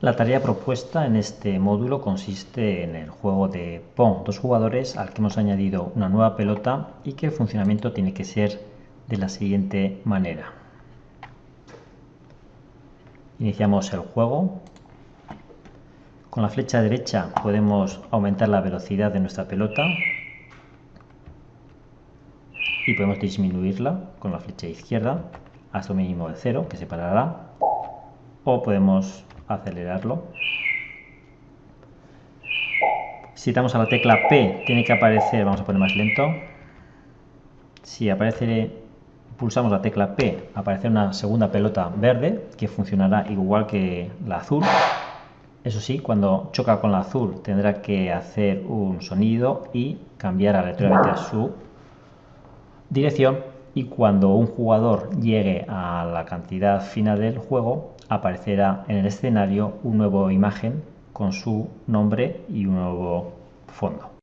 La tarea propuesta en este módulo consiste en el juego de Pong dos jugadores al que hemos añadido una nueva pelota y que el funcionamiento tiene que ser de la siguiente manera. Iniciamos el juego. Con la flecha derecha podemos aumentar la velocidad de nuestra pelota y podemos disminuirla con la flecha izquierda hasta un mínimo de cero que se parará o podemos acelerarlo. Si damos a la tecla P, tiene que aparecer, vamos a poner más lento. Si aparece, pulsamos la tecla P, aparecerá una segunda pelota verde que funcionará igual que la azul. Eso sí, cuando choca con la azul tendrá que hacer un sonido y cambiar aleatoriamente su dirección y cuando un jugador llegue a la cantidad final del juego aparecerá en el escenario una nueva imagen con su nombre y un nuevo fondo.